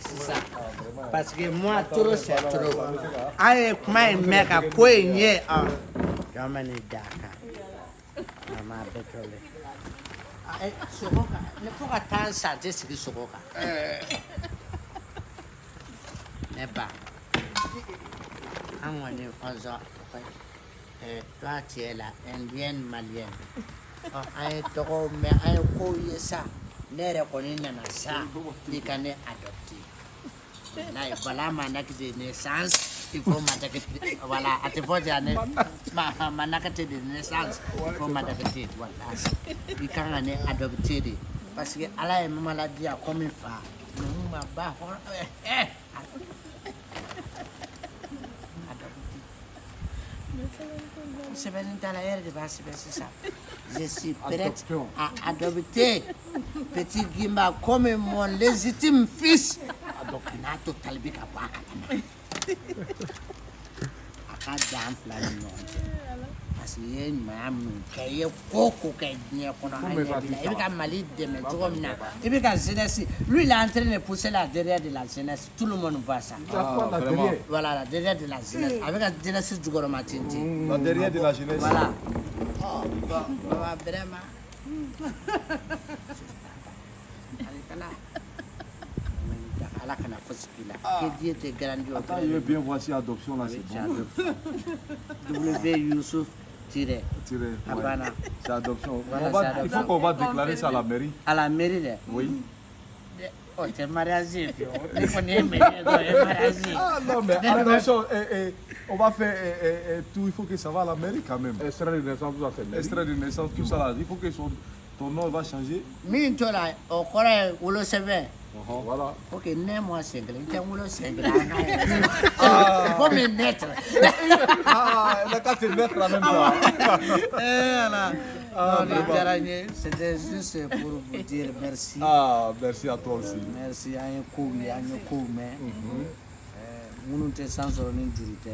sisan parce que moi trop c'est trop. an ye kuma in mɛn ka ko in ye ɔ jɔn bɛ nin da kan mama bɛ tɔlen sogo kan ne fo ka taa n sa tɛ sigi sogo kan ne ba an kɔni kɔsɔn toi tu es la indienne malienne. An ye tɔgɔw mɛn an ye kow ye sa ne yɛrɛ kɔni nana sa i ka ne adopte wallahi bala ma nakite ne sans il faut ma nakite voilà a te fɔ ja ne ma ma nakite de ne sans il faut ma nakite wallahi i kan ka ne adopte de parce ala ye mamala diya komi fa. Numu ma ba hɔrɔn ɛɛ eh, eh. Semaine à l'arrière de base, c'est ça. Je suis prête à adopter petit Gimba comme mon légitime fils. Adopinato Talbika Pakatama. Akadam Flaminonte. A kalama a ka dan fila ni ɲɔgɔn cɛ parce que i ye ɲumanya minnu kɛ i ye ko ko kɛ diɲɛ kɔnɔ an ɲɛ b'i la. i bɛ ka mali dɛmɛ cogo min na i bɛ ka jeunesse lui il est en train de pousser la derrière de la jeunesse. Tout le monde voit ça. Voilà la derrière de la jeunesse. A bɛ ka jeunesse jukɔrɔma La derrière de la jeunesse. voilà. Oh baba vraiment. Alikala ala kana fosi k'i la que Dieu te grandit Attends, bien voir si adoption là c'est bon. W Youssouf tiré Tiré, ouais. C'est adoption. Voilà, va- c'est il adoption. faut qu'on va déclarer ça à la mairie. à la mairie dɛ Oui. oh ye mariage ye Ah non, mais attention, eh, eh, on va faire eh, eh, eh, tout, il faut que ça va à la mairie quand même. Extrait de naissance, tout ça c'est. Extrait de naissance, tout ça là, il faut que son, ton nom va changer. min tora o kɔrɔ ye wolosɛbɛn Voilà. faut que ne moi il faut me naître Ah, elle a qu'à te mettre en même c'était juste pour vous dire merci. Ah, merci à toi aussi. merci ye kow ye an ye kow mɛn minnu tɛ san sɔrɔ ni juru tɛ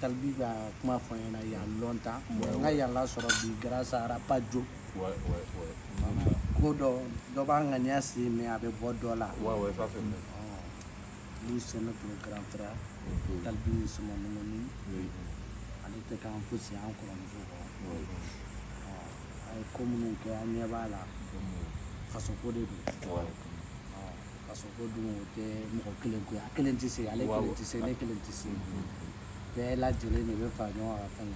talibi ka kuma fɔ n ɲɛna yan lɔntan n ka yan lasɔrɔ bi grâce à rapajo ko dɔ dɔ b'a ŋaniya sen mɛ a bɛ bɔ dɔ la. Lui c'est notre grand frère talibi Oui. ale tɛ k'an fosi an kɔrɔmuso kɔ. A ye ko minnu kɛ an ɲɛ b'a la. Fasoko de don. Fasoko dun o tɛ mɔgɔ kelen ko ye a kelen tɛ se ale kelen tɛ se ne kelen tɛ se bɛɛ lajɛlen de bɛ fara ɲɔgɔn kan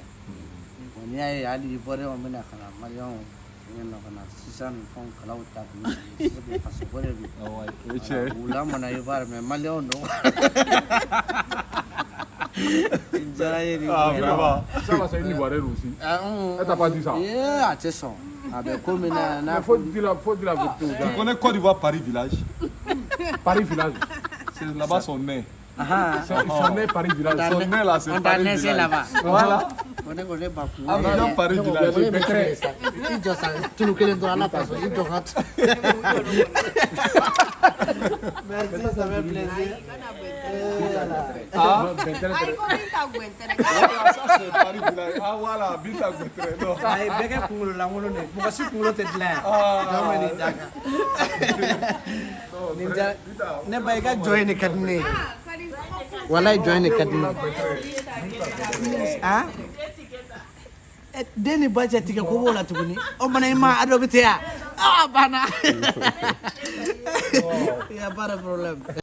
bon n'i y'a ye hali ivoiriyɛnw bɛna ka na maliyɛnw fɛngɛ na ka na sisan nin fɛnw kalaw ta k'u sigi o de don Ah u ivoire mɛ maliyɛnw don n diyara ye nin Ah, aussi. Ah, Elle t'a pas dit ça? Ee, a tɛ sɔn a bɛ ko min na n'a Il faut dire la, faut dire la vérité aux Tu gens. connais Côte d'Ivoire Paris Village? Paris village. C'est là-bas son nez. हाँ सोने परी जिला सोने ला से डालने से लावा वाला कोने कोने बापू अब जो परी जिला जो बेकरे इ जो सा चुनु के लिए तो आना पास इ जो हाथ merci समय plaisir Ah, better. Ay, ko rin tawag wentere. Sa sa pari bila. Ah, wala, bita wentere. No. Ay, bega kulo lang ulo ne. Bukas si kulo tedla. Ah, dama ni daga. Ninja, ne baiga join karne. Ah. Will I join the cabinet? Ah? Eh, deni budget ke ko wala tuguni Oh, mana ma adobe te ah bana ya para problem